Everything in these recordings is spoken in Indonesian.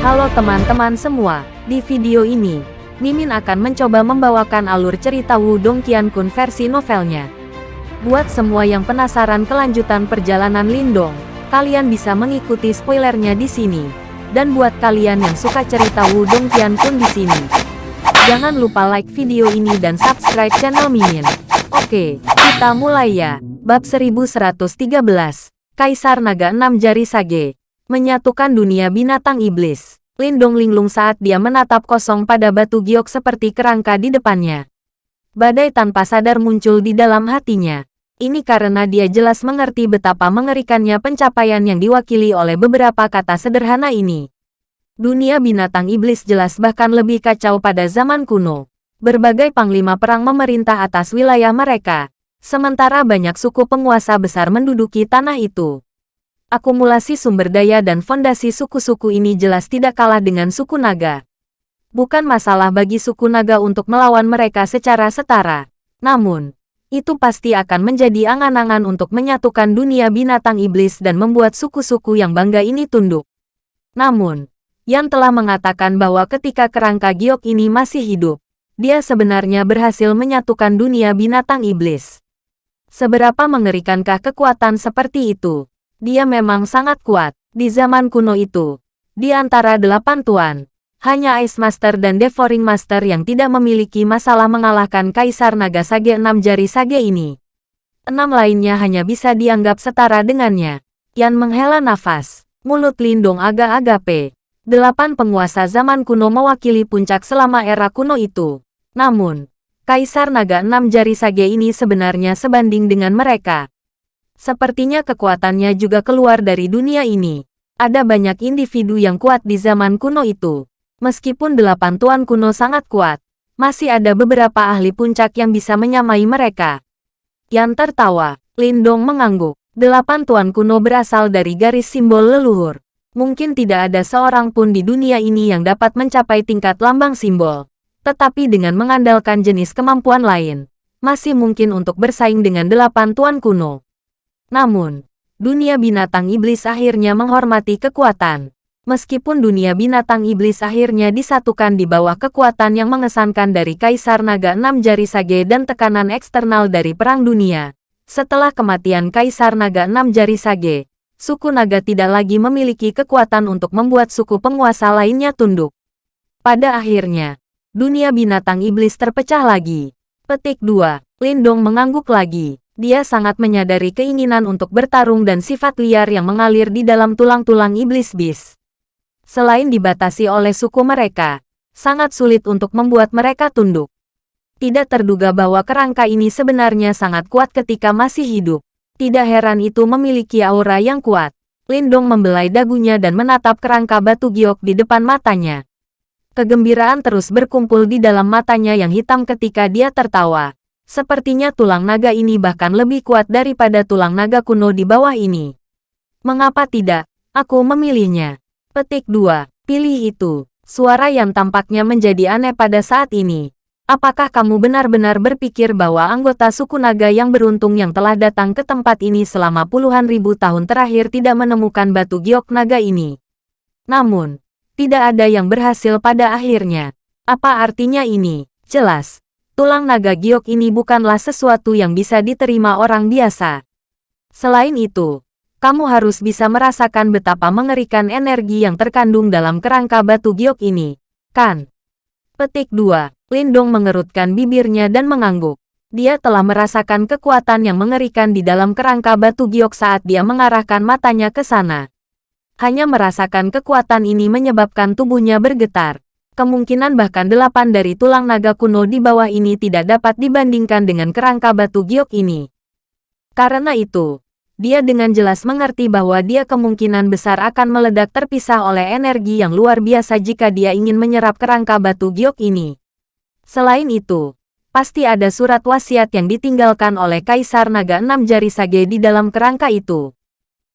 Halo teman-teman semua, di video ini, Mimin akan mencoba membawakan alur cerita Wudong Qiankun versi novelnya. Buat semua yang penasaran kelanjutan perjalanan Lindong, kalian bisa mengikuti spoilernya di sini. Dan buat kalian yang suka cerita Wudong Qiankun di sini, jangan lupa like video ini dan subscribe channel Mimin. Oke, kita mulai ya. Bab 1113, Kaisar Naga Enam Jari Sage, menyatukan dunia binatang iblis. Lindong linglung saat dia menatap kosong pada batu giok seperti kerangka di depannya. Badai tanpa sadar muncul di dalam hatinya. Ini karena dia jelas mengerti betapa mengerikannya pencapaian yang diwakili oleh beberapa kata sederhana ini. Dunia binatang iblis jelas bahkan lebih kacau pada zaman kuno. Berbagai panglima perang memerintah atas wilayah mereka, sementara banyak suku penguasa besar menduduki tanah itu. Akumulasi sumber daya dan fondasi suku-suku ini jelas tidak kalah dengan suku naga. Bukan masalah bagi suku naga untuk melawan mereka secara setara. Namun, itu pasti akan menjadi angan-angan untuk menyatukan dunia binatang iblis dan membuat suku-suku yang bangga ini tunduk. Namun, Yan telah mengatakan bahwa ketika kerangka giok ini masih hidup, dia sebenarnya berhasil menyatukan dunia binatang iblis. Seberapa mengerikankah kekuatan seperti itu? Dia memang sangat kuat. Di zaman kuno itu, di antara delapan tuan, hanya Ice Master dan Devouring Master yang tidak memiliki masalah mengalahkan Kaisar Naga Sage enam jari Sage ini. Enam lainnya hanya bisa dianggap setara dengannya. Yan menghela nafas. Mulut Lindung agak-agak pe. Delapan penguasa zaman kuno mewakili puncak selama era kuno itu. Namun, Kaisar Naga enam jari Sage ini sebenarnya sebanding dengan mereka. Sepertinya kekuatannya juga keluar dari dunia ini. Ada banyak individu yang kuat di zaman kuno itu. Meskipun delapan tuan kuno sangat kuat, masih ada beberapa ahli puncak yang bisa menyamai mereka. Yang tertawa, Lindong mengangguk. Delapan tuan kuno berasal dari garis simbol leluhur. Mungkin tidak ada seorang pun di dunia ini yang dapat mencapai tingkat lambang simbol. Tetapi dengan mengandalkan jenis kemampuan lain, masih mungkin untuk bersaing dengan delapan tuan kuno. Namun, dunia binatang iblis akhirnya menghormati kekuatan. Meskipun dunia binatang iblis akhirnya disatukan di bawah kekuatan yang mengesankan dari Kaisar Naga Enam Jari Sage dan tekanan eksternal dari Perang Dunia. Setelah kematian Kaisar Naga Enam Jari Sage, suku naga tidak lagi memiliki kekuatan untuk membuat suku penguasa lainnya tunduk. Pada akhirnya, dunia binatang iblis terpecah lagi. Petik 2. Lindong mengangguk lagi. Dia sangat menyadari keinginan untuk bertarung dan sifat liar yang mengalir di dalam tulang-tulang iblis bis. Selain dibatasi oleh suku mereka, sangat sulit untuk membuat mereka tunduk. Tidak terduga bahwa kerangka ini sebenarnya sangat kuat ketika masih hidup. Tidak heran itu memiliki aura yang kuat. Lindong membelai dagunya dan menatap kerangka batu giok di depan matanya. Kegembiraan terus berkumpul di dalam matanya yang hitam ketika dia tertawa. Sepertinya tulang naga ini bahkan lebih kuat daripada tulang naga kuno di bawah ini. Mengapa tidak? Aku memilihnya. Petik 2. Pilih itu. Suara yang tampaknya menjadi aneh pada saat ini. Apakah kamu benar-benar berpikir bahwa anggota suku naga yang beruntung yang telah datang ke tempat ini selama puluhan ribu tahun terakhir tidak menemukan batu giok naga ini? Namun, tidak ada yang berhasil pada akhirnya. Apa artinya ini? Jelas, tulang naga giok ini bukanlah sesuatu yang bisa diterima orang biasa. Selain itu, kamu harus bisa merasakan betapa mengerikan energi yang terkandung dalam kerangka batu giok ini, kan? Petik 2. Lindong mengerutkan bibirnya dan mengangguk. Dia telah merasakan kekuatan yang mengerikan di dalam kerangka batu giok saat dia mengarahkan matanya ke sana. Hanya merasakan kekuatan ini menyebabkan tubuhnya bergetar kemungkinan bahkan delapan dari tulang naga kuno di bawah ini tidak dapat dibandingkan dengan kerangka batu giok ini. Karena itu, dia dengan jelas mengerti bahwa dia kemungkinan besar akan meledak terpisah oleh energi yang luar biasa jika dia ingin menyerap kerangka batu giok ini. Selain itu, pasti ada surat wasiat yang ditinggalkan oleh Kaisar Naga Enam Jari Sage di dalam kerangka itu.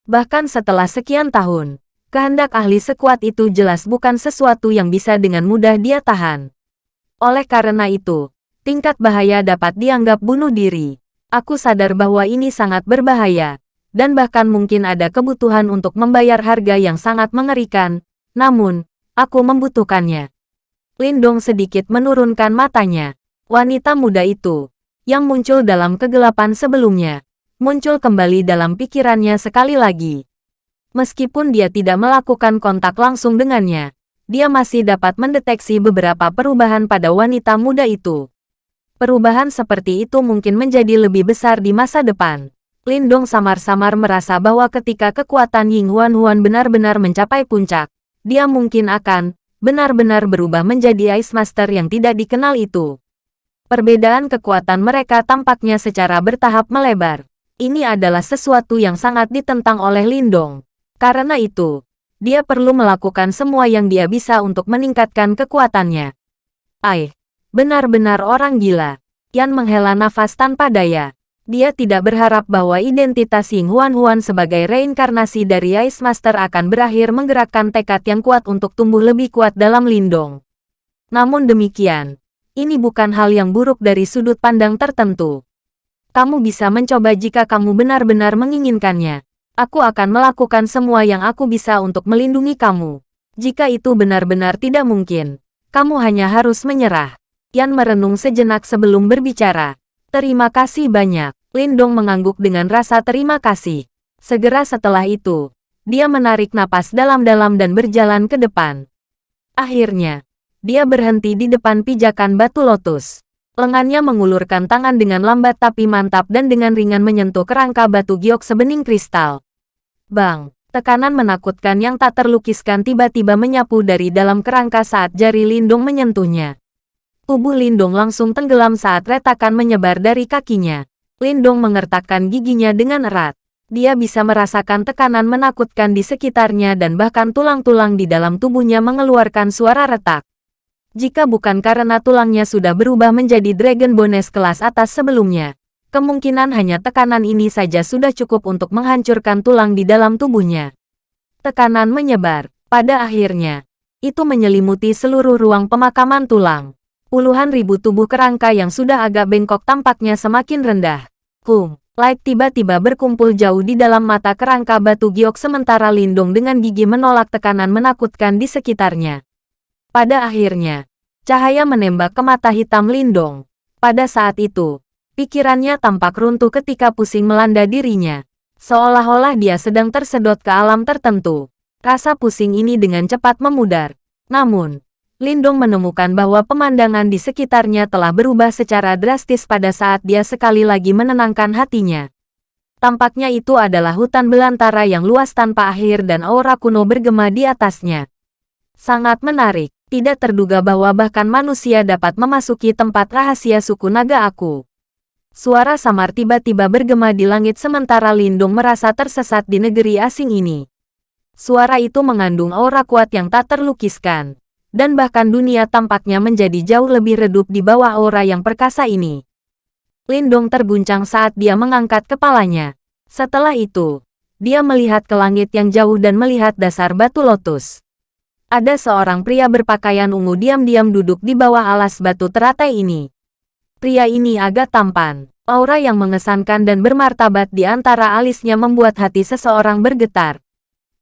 Bahkan setelah sekian tahun, kehendak ahli sekuat itu jelas bukan sesuatu yang bisa dengan mudah dia tahan. Oleh karena itu, tingkat bahaya dapat dianggap bunuh diri. Aku sadar bahwa ini sangat berbahaya, dan bahkan mungkin ada kebutuhan untuk membayar harga yang sangat mengerikan. Namun, Aku membutuhkannya. Lindong sedikit menurunkan matanya. Wanita muda itu, yang muncul dalam kegelapan sebelumnya, muncul kembali dalam pikirannya sekali lagi. Meskipun dia tidak melakukan kontak langsung dengannya, dia masih dapat mendeteksi beberapa perubahan pada wanita muda itu. Perubahan seperti itu mungkin menjadi lebih besar di masa depan. Lindong samar-samar merasa bahwa ketika kekuatan Ying Huan Huan benar-benar mencapai puncak, dia mungkin akan benar-benar berubah menjadi Ice Master yang tidak dikenal itu. Perbedaan kekuatan mereka tampaknya secara bertahap melebar. Ini adalah sesuatu yang sangat ditentang oleh Lindong. Karena itu, dia perlu melakukan semua yang dia bisa untuk meningkatkan kekuatannya. Aih, Benar-benar orang gila. Yan menghela nafas tanpa daya. Dia tidak berharap bahwa identitas Ying Huan Huan sebagai reinkarnasi dari Ice Master akan berakhir menggerakkan tekad yang kuat untuk tumbuh lebih kuat dalam Lindong. Namun demikian, ini bukan hal yang buruk dari sudut pandang tertentu. Kamu bisa mencoba jika kamu benar-benar menginginkannya. Aku akan melakukan semua yang aku bisa untuk melindungi kamu. Jika itu benar-benar tidak mungkin, kamu hanya harus menyerah. Yan merenung sejenak sebelum berbicara. Terima kasih banyak. Lindong mengangguk dengan rasa terima kasih. Segera setelah itu, dia menarik napas dalam-dalam dan berjalan ke depan. Akhirnya, dia berhenti di depan pijakan batu lotus. Lengannya mengulurkan tangan dengan lambat tapi mantap dan dengan ringan menyentuh kerangka batu giok sebening kristal. Bang, tekanan menakutkan yang tak terlukiskan tiba-tiba menyapu dari dalam kerangka saat jari Lindung menyentuhnya. Tubuh Lindong langsung tenggelam saat retakan menyebar dari kakinya. Lindong mengertakkan giginya dengan erat. Dia bisa merasakan tekanan menakutkan di sekitarnya dan bahkan tulang-tulang di dalam tubuhnya mengeluarkan suara retak. Jika bukan karena tulangnya sudah berubah menjadi Dragon Bones kelas atas sebelumnya, kemungkinan hanya tekanan ini saja sudah cukup untuk menghancurkan tulang di dalam tubuhnya. Tekanan menyebar. Pada akhirnya, itu menyelimuti seluruh ruang pemakaman tulang. Puluhan ribu tubuh kerangka yang sudah agak bengkok tampaknya semakin rendah. Kung, Light tiba-tiba berkumpul jauh di dalam mata kerangka batu giok sementara Lindung dengan gigi menolak tekanan menakutkan di sekitarnya. Pada akhirnya, cahaya menembak ke mata hitam Lindong. Pada saat itu, pikirannya tampak runtuh ketika pusing melanda dirinya. Seolah-olah dia sedang tersedot ke alam tertentu. Rasa pusing ini dengan cepat memudar. Namun, Lindong menemukan bahwa pemandangan di sekitarnya telah berubah secara drastis pada saat dia sekali lagi menenangkan hatinya. Tampaknya itu adalah hutan belantara yang luas tanpa akhir dan aura kuno bergema di atasnya. Sangat menarik, tidak terduga bahwa bahkan manusia dapat memasuki tempat rahasia suku naga aku. Suara samar tiba-tiba bergema di langit sementara Lindung merasa tersesat di negeri asing ini. Suara itu mengandung aura kuat yang tak terlukiskan dan bahkan dunia tampaknya menjadi jauh lebih redup di bawah aura yang perkasa ini. Lindong terguncang saat dia mengangkat kepalanya. Setelah itu, dia melihat ke langit yang jauh dan melihat dasar batu lotus. Ada seorang pria berpakaian ungu diam-diam duduk di bawah alas batu teratai ini. Pria ini agak tampan. Aura yang mengesankan dan bermartabat di antara alisnya membuat hati seseorang bergetar.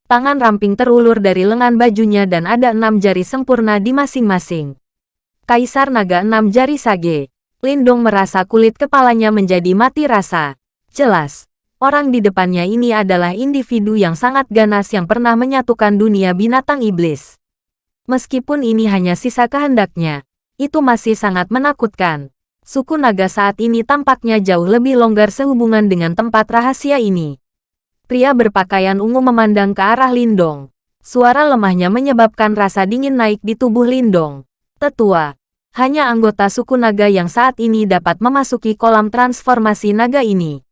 Tangan ramping terulur dari lengan bajunya dan ada enam jari sempurna di masing-masing. Kaisar Naga enam jari sage. Lindong merasa kulit kepalanya menjadi mati rasa. Jelas, orang di depannya ini adalah individu yang sangat ganas yang pernah menyatukan dunia binatang iblis. Meskipun ini hanya sisa kehendaknya, itu masih sangat menakutkan. Suku naga saat ini tampaknya jauh lebih longgar sehubungan dengan tempat rahasia ini. Pria berpakaian ungu memandang ke arah Lindong. Suara lemahnya menyebabkan rasa dingin naik di tubuh Lindong. Tetua, hanya anggota suku naga yang saat ini dapat memasuki kolam transformasi naga ini.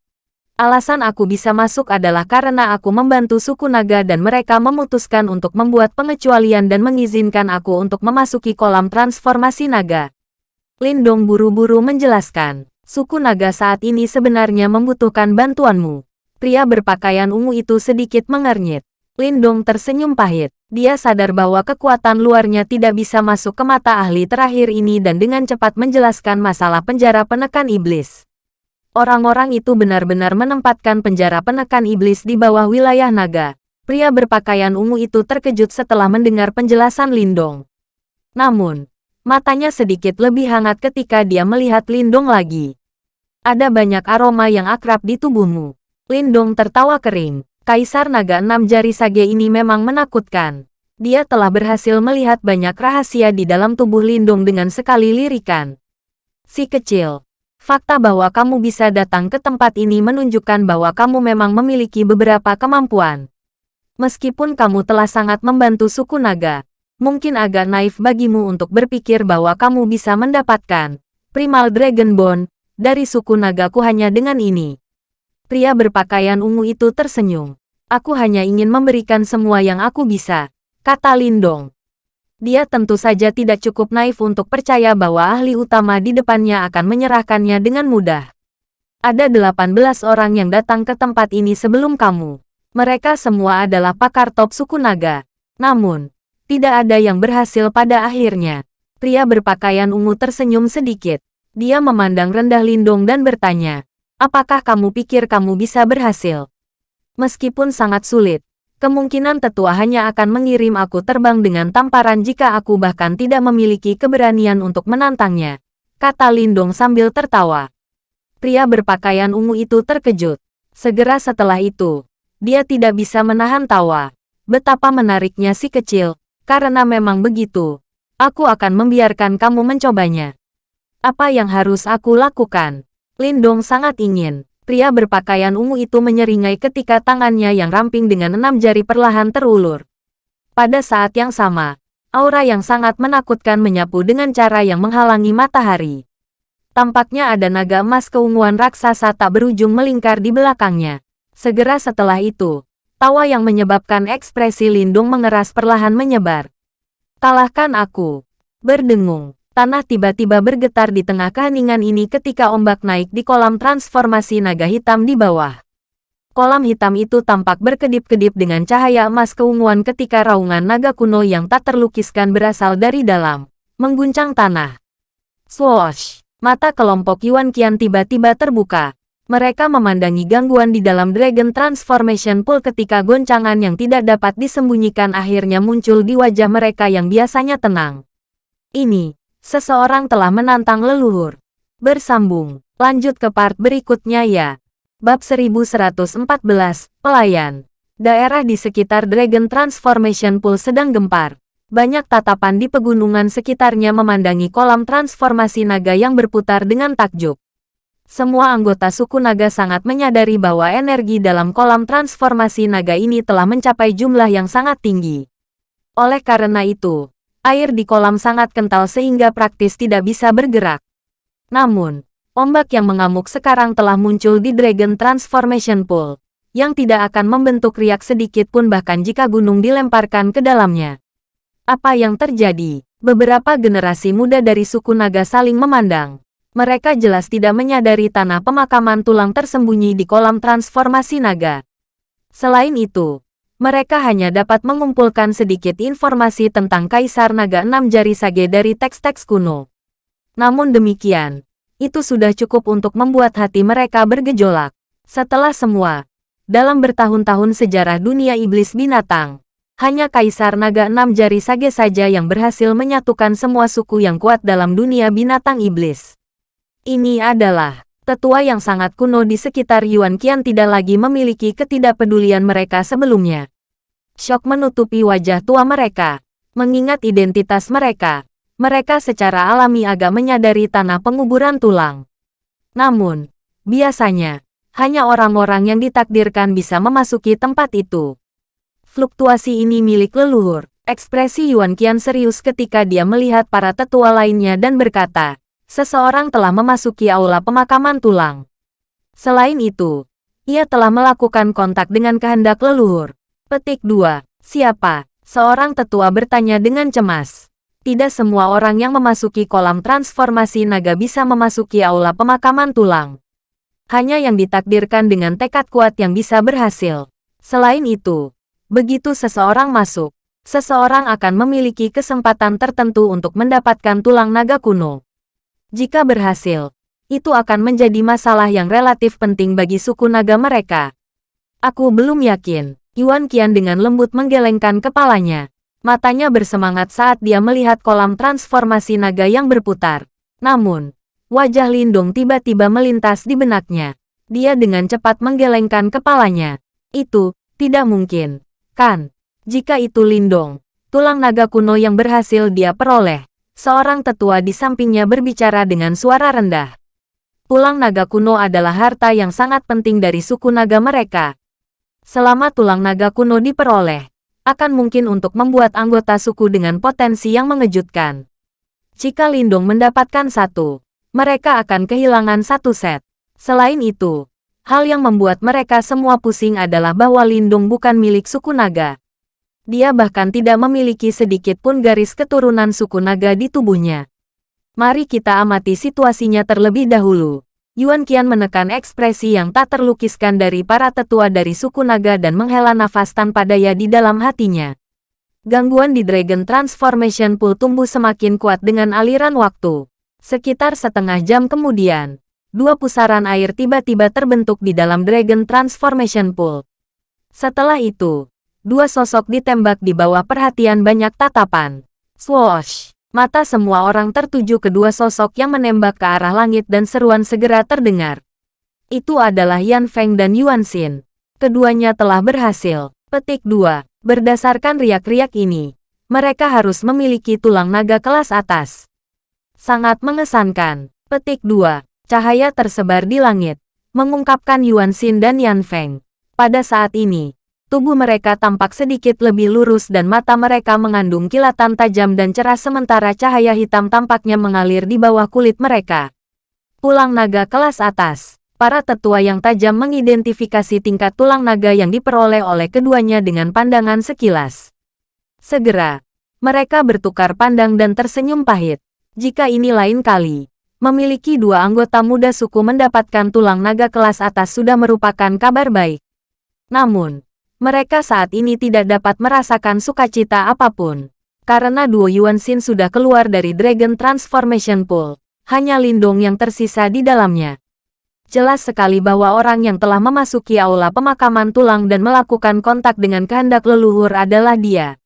Alasan aku bisa masuk adalah karena aku membantu suku naga dan mereka memutuskan untuk membuat pengecualian dan mengizinkan aku untuk memasuki kolam transformasi naga. Lindong buru-buru menjelaskan, suku naga saat ini sebenarnya membutuhkan bantuanmu. Pria berpakaian ungu itu sedikit mengernyit. Lindong tersenyum pahit. Dia sadar bahwa kekuatan luarnya tidak bisa masuk ke mata ahli terakhir ini dan dengan cepat menjelaskan masalah penjara penekan iblis. Orang-orang itu benar-benar menempatkan penjara penekan iblis di bawah wilayah naga. Pria berpakaian ungu itu terkejut setelah mendengar penjelasan Lindong. Namun, matanya sedikit lebih hangat ketika dia melihat Lindong lagi. Ada banyak aroma yang akrab di tubuhmu. Lindong tertawa kering. Kaisar Naga Enam Jari Sage ini memang menakutkan. Dia telah berhasil melihat banyak rahasia di dalam tubuh Lindong dengan sekali lirikan. Si kecil, fakta bahwa kamu bisa datang ke tempat ini menunjukkan bahwa kamu memang memiliki beberapa kemampuan. Meskipun kamu telah sangat membantu suku naga, mungkin agak naif bagimu untuk berpikir bahwa kamu bisa mendapatkan Primal Dragon Bone dari suku nagaku hanya dengan ini. Pria berpakaian ungu itu tersenyum. Aku hanya ingin memberikan semua yang aku bisa, kata Lindong. Dia tentu saja tidak cukup naif untuk percaya bahwa ahli utama di depannya akan menyerahkannya dengan mudah. Ada 18 orang yang datang ke tempat ini sebelum kamu. Mereka semua adalah pakar top suku naga. Namun, tidak ada yang berhasil pada akhirnya. Pria berpakaian ungu tersenyum sedikit. Dia memandang rendah Lindong dan bertanya, apakah kamu pikir kamu bisa berhasil? Meskipun sangat sulit, kemungkinan tetua hanya akan mengirim aku terbang dengan tamparan jika aku bahkan tidak memiliki keberanian untuk menantangnya, kata Lindong sambil tertawa. Pria berpakaian ungu itu terkejut. Segera setelah itu, dia tidak bisa menahan tawa. Betapa menariknya si kecil, karena memang begitu. Aku akan membiarkan kamu mencobanya. Apa yang harus aku lakukan? Lindong sangat ingin. Pria berpakaian ungu itu menyeringai ketika tangannya yang ramping dengan enam jari perlahan terulur. Pada saat yang sama, aura yang sangat menakutkan menyapu dengan cara yang menghalangi matahari. Tampaknya ada naga emas keunguan raksasa tak berujung melingkar di belakangnya. Segera setelah itu, tawa yang menyebabkan ekspresi Lindung mengeras perlahan menyebar. Kalahkan aku. Berdengung, tanah tiba-tiba bergetar di tengah keheningan ini ketika ombak naik di kolam transformasi naga hitam di bawah. Kolam hitam itu tampak berkedip-kedip dengan cahaya emas keunguan ketika raungan naga kuno yang tak terlukiskan berasal dari dalam, mengguncang tanah. Swoosh! Mata kelompok Yuan Qian tiba-tiba terbuka, mereka memandangi gangguan di dalam Dragon Transformation Pool ketika goncangan yang tidak dapat disembunyikan akhirnya muncul di wajah mereka yang biasanya tenang. Ini, seseorang telah menantang leluhur. Bersambung, lanjut ke part berikutnya ya. Bab 1114, Pelayan. Daerah di sekitar Dragon Transformation Pool sedang gempar. Banyak tatapan di pegunungan sekitarnya memandangi kolam transformasi naga yang berputar dengan takjub. Semua anggota suku naga sangat menyadari bahwa energi dalam kolam transformasi naga ini telah mencapai jumlah yang sangat tinggi. Oleh karena itu, air di kolam sangat kental sehingga praktis tidak bisa bergerak. Namun, ombak yang mengamuk sekarang telah muncul di Dragon Transformation Pool, yang tidak akan membentuk riak sedikit pun bahkan jika gunung dilemparkan ke dalamnya. Apa yang terjadi? Beberapa generasi muda dari suku naga saling memandang. Mereka jelas tidak menyadari tanah pemakaman tulang tersembunyi di kolam transformasi naga. Selain itu, mereka hanya dapat mengumpulkan sedikit informasi tentang Kaisar Naga Enam Jari Sage dari teks-teks kuno. Namun demikian, itu sudah cukup untuk membuat hati mereka bergejolak. Setelah semua, dalam bertahun-tahun sejarah dunia iblis binatang, hanya Kaisar Naga Enam Jari Sage saja yang berhasil menyatukan semua suku yang kuat dalam dunia binatang iblis. Ini adalah tetua yang sangat kuno di sekitar Yuan Qian tidak lagi memiliki ketidakpedulian mereka sebelumnya. Shock menutupi wajah tua mereka. Mengingat identitas mereka, mereka secara alami agak menyadari tanah penguburan tulang. Namun, biasanya, hanya orang-orang yang ditakdirkan bisa memasuki tempat itu. Fluktuasi ini milik leluhur. Ekspresi Yuan Qian serius ketika dia melihat para tetua lainnya dan berkata, seseorang telah memasuki aula pemakaman tulang. Selain itu, ia telah melakukan kontak dengan kehendak leluhur. Petik 2. Siapa? Seorang tetua bertanya dengan cemas. Tidak semua orang yang memasuki kolam transformasi naga bisa memasuki aula pemakaman tulang. Hanya yang ditakdirkan dengan tekad kuat yang bisa berhasil. Selain itu, begitu seseorang masuk, seseorang akan memiliki kesempatan tertentu untuk mendapatkan tulang naga kuno. Jika berhasil, itu akan menjadi masalah yang relatif penting bagi suku naga mereka. Aku belum yakin, Yuan Qian dengan lembut menggelengkan kepalanya. Matanya bersemangat saat dia melihat kolam transformasi naga yang berputar. Namun, wajah Lindong tiba-tiba melintas di benaknya. Dia dengan cepat menggelengkan kepalanya. Itu, tidak mungkin. Kan? Jika itu Lindong, tulang naga kuno yang berhasil dia peroleh. Seorang tetua di sampingnya berbicara dengan suara rendah. Tulang naga kuno adalah harta yang sangat penting dari suku naga mereka. Selama tulang naga kuno diperoleh, akan mungkin untuk membuat anggota suku dengan potensi yang mengejutkan. Jika Lindong mendapatkan satu, mereka akan kehilangan satu set. Selain itu, hal yang membuat mereka semua pusing adalah bahwa Lindung bukan milik suku naga. Dia bahkan tidak memiliki sedikit pun garis keturunan suku naga di tubuhnya. Mari kita amati situasinya terlebih dahulu. Yuan Qian menekan ekspresi yang tak terlukiskan dari para tetua dari suku naga dan menghela nafas tanpa daya di dalam hatinya. Gangguan di Dragon Transformation Pool tumbuh semakin kuat dengan aliran waktu. Sekitar setengah jam kemudian, dua pusaran air tiba-tiba terbentuk di dalam Dragon Transformation Pool. Setelah itu, dua sosok ditembak di bawah perhatian banyak tatapan. Swoosh! Mata semua orang tertuju kedua sosok yang menembak ke arah langit dan seruan segera terdengar. Itu adalah Yan Feng dan Yuan Xin. Keduanya telah berhasil. Petik 2. Berdasarkan riak-riak ini, mereka harus memiliki tulang naga kelas atas. Sangat mengesankan. Petik 2. Cahaya tersebar di langit, mengungkapkan Yuan Xin dan Yan Feng. Pada saat ini, Tubuh mereka tampak sedikit lebih lurus dan mata mereka mengandung kilatan tajam dan cerah sementara cahaya hitam tampaknya mengalir di bawah kulit mereka. Tulang naga kelas atas. Para tetua yang tajam mengidentifikasi tingkat tulang naga yang diperoleh oleh keduanya dengan pandangan sekilas. Segera, mereka bertukar pandang dan tersenyum pahit. Jika ini lain kali, memiliki dua anggota muda suku mendapatkan tulang naga kelas atas sudah merupakan kabar baik. Namun, mereka saat ini tidak dapat merasakan sukacita apa pun. Karena duo Yuan Xin sudah keluar dari Dragon Transformation Pool. Hanya Lindong yang tersisa di dalamnya. Jelas sekali bahwa orang yang telah memasuki aula pemakaman tulang dan melakukan kontak dengan kehendak leluhur adalah dia.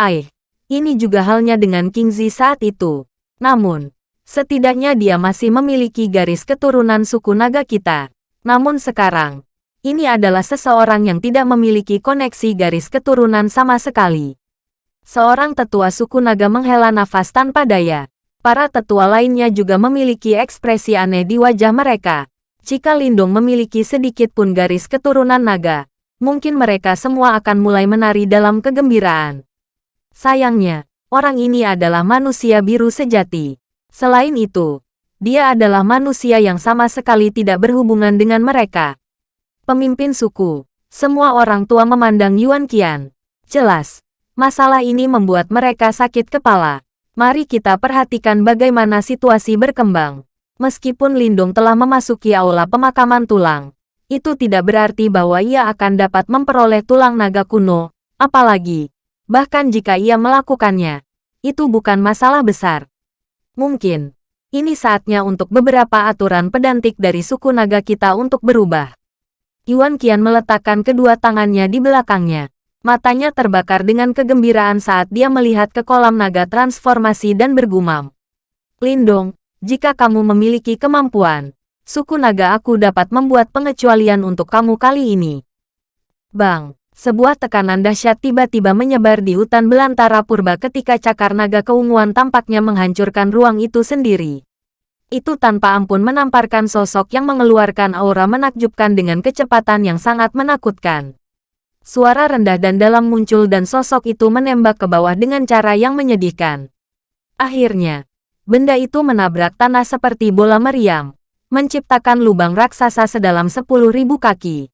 Aih, ini juga halnya dengan King Zi saat itu. Namun, setidaknya dia masih memiliki garis keturunan suku naga kita. Namun sekarang, ini adalah seseorang yang tidak memiliki koneksi garis keturunan sama sekali. Seorang tetua suku naga menghela nafas tanpa daya. Para tetua lainnya juga memiliki ekspresi aneh di wajah mereka. Jika Lindung memiliki sedikit pun garis keturunan naga, mungkin mereka semua akan mulai menari dalam kegembiraan. Sayangnya, orang ini adalah manusia biru sejati. Selain itu, dia adalah manusia yang sama sekali tidak berhubungan dengan mereka. Pemimpin suku. Semua orang tua memandang Yuan Qian. Jelas, masalah ini membuat mereka sakit kepala. Mari kita perhatikan bagaimana situasi berkembang. Meskipun Lindung telah memasuki aula pemakaman tulang, itu tidak berarti bahwa ia akan dapat memperoleh tulang naga kuno, apalagi, bahkan jika ia melakukannya, itu bukan masalah besar. Mungkin, ini saatnya untuk beberapa aturan pedantik dari suku naga kita untuk berubah. Yuan Qian meletakkan kedua tangannya di belakangnya. Matanya terbakar dengan kegembiraan saat dia melihat ke kolam naga transformasi dan bergumam. Lindong, jika kamu memiliki kemampuan, suku naga aku dapat membuat pengecualian untuk kamu kali ini. Bang, sebuah tekanan dahsyat tiba-tiba menyebar di hutan belantara purba ketika cakar naga keunguan tampaknya menghancurkan ruang itu sendiri itu tanpa ampun menamparkan sosok yang mengeluarkan aura menakjubkan dengan kecepatan yang sangat menakutkan. Suara rendah dan dalam muncul dan sosok itu menembak ke bawah dengan cara yang menyedihkan. Akhirnya, benda itu menabrak tanah seperti bola meriam, menciptakan lubang raksasa sedalam 10.000 kaki.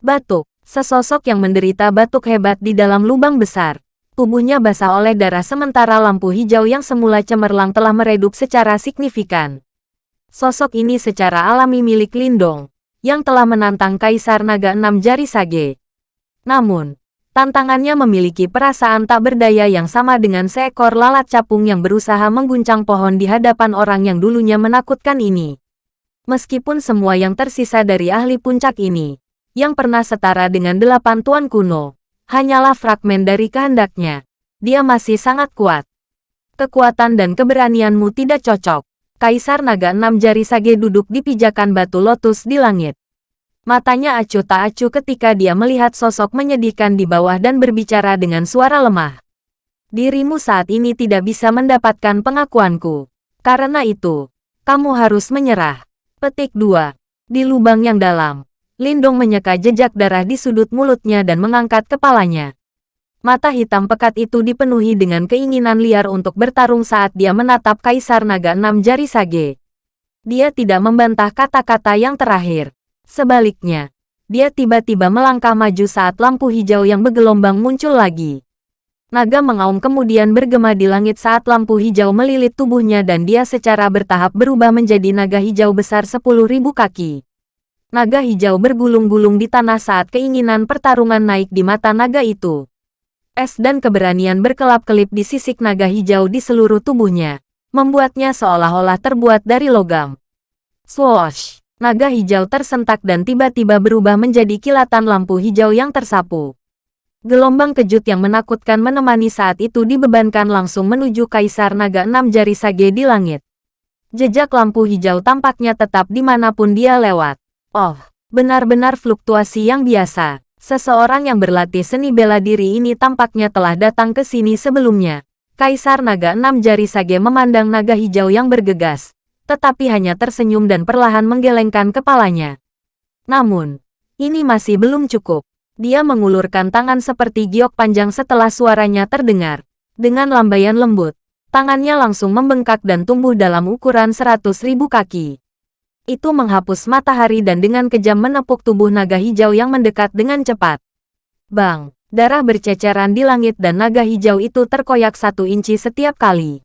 Batuk, sesosok yang menderita batuk hebat di dalam lubang besar. Tubuhnya basah oleh darah sementara lampu hijau yang semula cemerlang telah meredup secara signifikan. Sosok ini secara alami milik Lindong, yang telah menantang Kaisar Naga Enam Jari Sage. Namun, tantangannya memiliki perasaan tak berdaya yang sama dengan seekor lalat capung yang berusaha mengguncang pohon di hadapan orang yang dulunya menakutkan ini. Meskipun semua yang tersisa dari ahli puncak ini, yang pernah setara dengan delapan tuan kuno, hanyalah fragmen dari kehendaknya. Dia masih sangat kuat. Kekuatan dan keberanianmu tidak cocok. Kaisar Naga Enam Jari Sage duduk di pijakan batu lotus di langit. Matanya acuh tak acuh ketika dia melihat sosok menyedihkan di bawah dan berbicara dengan suara lemah. Dirimu saat ini tidak bisa mendapatkan pengakuanku. Karena itu, kamu harus menyerah. Petik 2. Di lubang yang dalam, Lindong menyeka jejak darah di sudut mulutnya dan mengangkat kepalanya. Mata hitam pekat itu dipenuhi dengan keinginan liar untuk bertarung saat dia menatap Kaisar Naga Enam Jari Sage. Dia tidak membantah kata-kata yang terakhir. Sebaliknya, dia tiba-tiba melangkah maju saat lampu hijau yang bergelombang muncul lagi. Naga mengaum kemudian bergema di langit saat lampu hijau melilit tubuhnya dan dia secara bertahap berubah menjadi naga hijau besar 10.000 kaki. Naga hijau bergulung-gulung di tanah saat keinginan pertarungan naik di mata naga itu. Es dan keberanian berkelap-kelip di sisik naga hijau di seluruh tubuhnya, membuatnya seolah-olah terbuat dari logam. Swoosh! Naga hijau tersentak dan tiba-tiba berubah menjadi kilatan lampu hijau yang tersapu. Gelombang kejut yang menakutkan menemani saat itu dibebankan langsung menuju Kaisar Naga Enam Jari Sage di langit. Jejak lampu hijau tampaknya tetap di mana pun dia lewat. Oh, benar-benar fluktuasi yang biasa. Seseorang yang berlatih seni bela diri ini tampaknya telah datang ke sini sebelumnya. Kaisar Naga Enam Jari Sage memandang naga hijau yang bergegas, tetapi hanya tersenyum dan perlahan menggelengkan kepalanya. Namun, ini masih belum cukup. Dia mengulurkan tangan seperti giok panjang setelah suaranya terdengar. Dengan lambaian lembut, tangannya langsung membengkak dan tumbuh dalam ukuran seratus ribu kaki itu menghapus matahari dan dengan kejam menepuk tubuh naga hijau yang mendekat dengan cepat. Bang! Darah berceceran di langit dan naga hijau itu terkoyak satu inci setiap kali.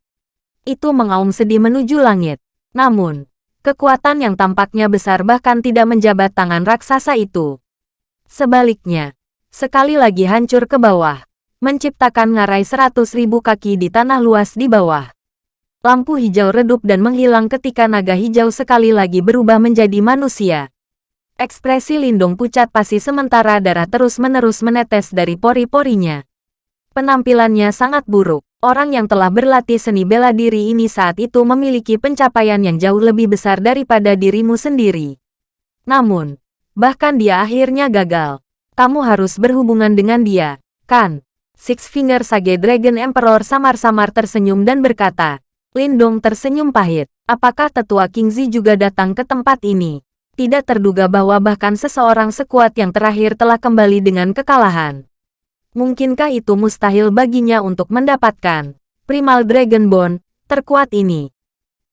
Itu mengaum sedih menuju langit. Namun, kekuatan yang tampaknya besar bahkan tidak menjabat tangan raksasa itu. Sebaliknya, sekali lagi hancur ke bawah, menciptakan ngarai seratus ribu kaki di tanah luas di bawah. Lampu hijau redup dan menghilang ketika naga hijau sekali lagi berubah menjadi manusia. Ekspresi Lindung pucat pasti sementara darah terus-menerus menetes dari pori-porinya. Penampilannya sangat buruk. Orang yang telah berlatih seni bela diri ini saat itu memiliki pencapaian yang jauh lebih besar daripada dirimu sendiri. Namun, bahkan dia akhirnya gagal. Kamu harus berhubungan dengan dia, kan? Six Finger Sage Dragon Emperor samar-samar tersenyum dan berkata, Lindong tersenyum pahit. Apakah tetua Kingzi juga datang ke tempat ini? Tidak terduga bahwa bahkan seseorang sekuat yang terakhir telah kembali dengan kekalahan. Mungkinkah itu mustahil baginya untuk mendapatkan Primal Dragon Bone terkuat ini?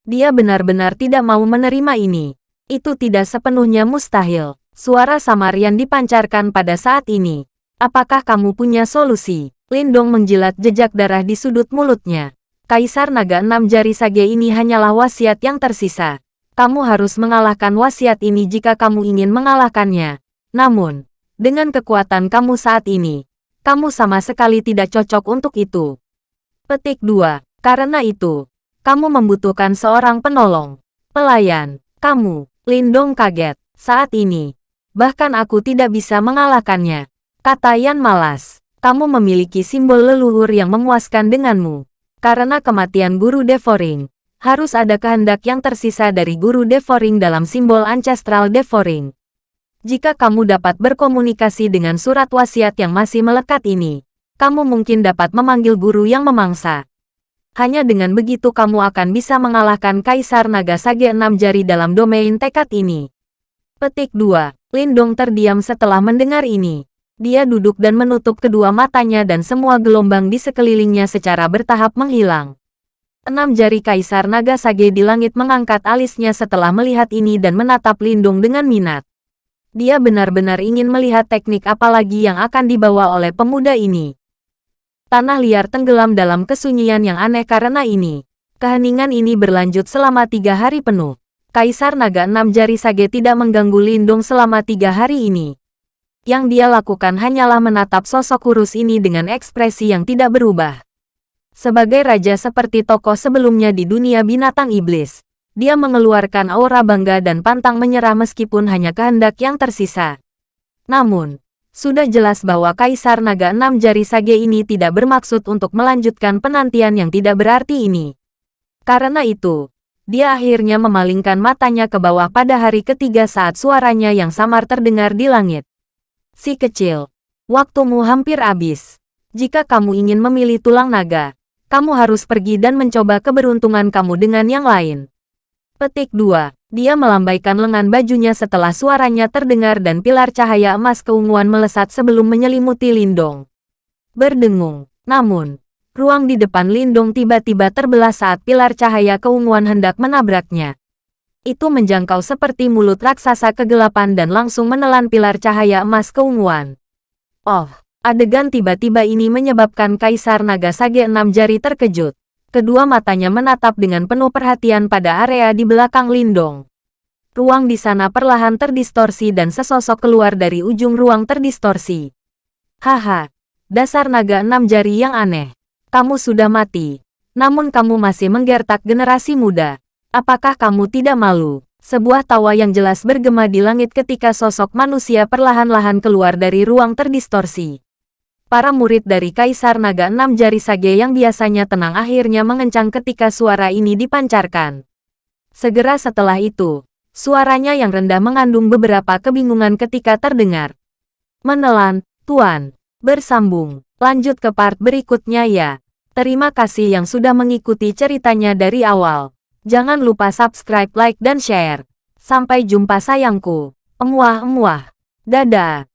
Dia benar-benar tidak mau menerima ini. Itu tidak sepenuhnya mustahil. Suara Samarian dipancarkan pada saat ini. Apakah kamu punya solusi? Lindong menjilat jejak darah di sudut mulutnya. Kaisar Naga Enam Jari Sage ini hanyalah wasiat yang tersisa. Kamu harus mengalahkan wasiat ini jika kamu ingin mengalahkannya. Namun, dengan kekuatan kamu saat ini, kamu sama sekali tidak cocok untuk itu. Petik 2. Karena itu, kamu membutuhkan seorang penolong. Pelayan, kamu, Lindong kaget. Saat ini, bahkan aku tidak bisa mengalahkannya. Kata Yan malas, kamu memiliki simbol leluhur yang memuaskan denganmu. Karena kematian Guru Devoring, harus ada kehendak yang tersisa dari Guru Devoring dalam simbol ancestral Devoring. Jika kamu dapat berkomunikasi dengan surat wasiat yang masih melekat ini, kamu mungkin dapat memanggil guru yang memangsa. Hanya dengan begitu kamu akan bisa mengalahkan Kaisar Naga Sage enam jari dalam domain tekad ini. Petik 2. Lindong terdiam setelah mendengar ini. Dia duduk dan menutup kedua matanya dan semua gelombang di sekelilingnya secara bertahap menghilang. Enam jari Kaisar Naga Sage di langit mengangkat alisnya setelah melihat ini dan menatap Lindung dengan minat. Dia benar-benar ingin melihat teknik apa lagi yang akan dibawa oleh pemuda ini. Tanah liar tenggelam dalam kesunyian yang aneh karena ini. Keheningan ini berlanjut selama tiga hari penuh. Kaisar Naga Enam Jari Sage tidak mengganggu Lindung selama tiga hari ini. Yang dia lakukan hanyalah menatap sosok kurus ini dengan ekspresi yang tidak berubah. Sebagai raja seperti tokoh sebelumnya di dunia binatang iblis, dia mengeluarkan aura bangga dan pantang menyerah meskipun hanya kehendak yang tersisa. Namun, sudah jelas bahwa Kaisar Naga Enam Jari Sage ini tidak bermaksud untuk melanjutkan penantian yang tidak berarti ini. Karena itu, dia akhirnya memalingkan matanya ke bawah pada hari ketiga saat suaranya yang samar terdengar di langit. Si kecil, waktumu hampir habis. Jika kamu ingin memilih tulang naga, kamu harus pergi dan mencoba keberuntungan kamu dengan yang lain. Petik 2. Dia melambaikan lengan bajunya setelah suaranya terdengar dan pilar cahaya emas keunguan melesat sebelum menyelimuti Lindong. Berdengung. Namun, ruang di depan Lindong tiba-tiba terbelah saat pilar cahaya keunguan hendak menabraknya. Itu menjangkau seperti mulut raksasa kegelapan dan langsung menelan pilar cahaya emas keunguan. Oh, adegan tiba-tiba ini menyebabkan Kaisar Naga Sage enam jari terkejut. Kedua matanya menatap dengan penuh perhatian pada area di belakang Lindong. Ruang di sana perlahan terdistorsi dan sesosok keluar dari ujung ruang terdistorsi. Haha, dasar naga enam jari yang aneh. Kamu sudah mati. Namun kamu masih menggertak generasi muda. Apakah kamu tidak malu? Sebuah tawa yang jelas bergema di langit ketika sosok manusia perlahan-lahan keluar dari ruang terdistorsi. Para murid dari Kaisar Naga Enam Jari Sage yang biasanya tenang akhirnya mengencang ketika suara ini dipancarkan. Segera setelah itu, suaranya yang rendah mengandung beberapa kebingungan ketika terdengar. Menelan, Tuan. Bersambung. Lanjut ke part berikutnya ya. Terima kasih yang sudah mengikuti ceritanya dari awal. Jangan lupa subscribe, like, dan share. Sampai jumpa sayangku. Emuah-emuah. Dadah.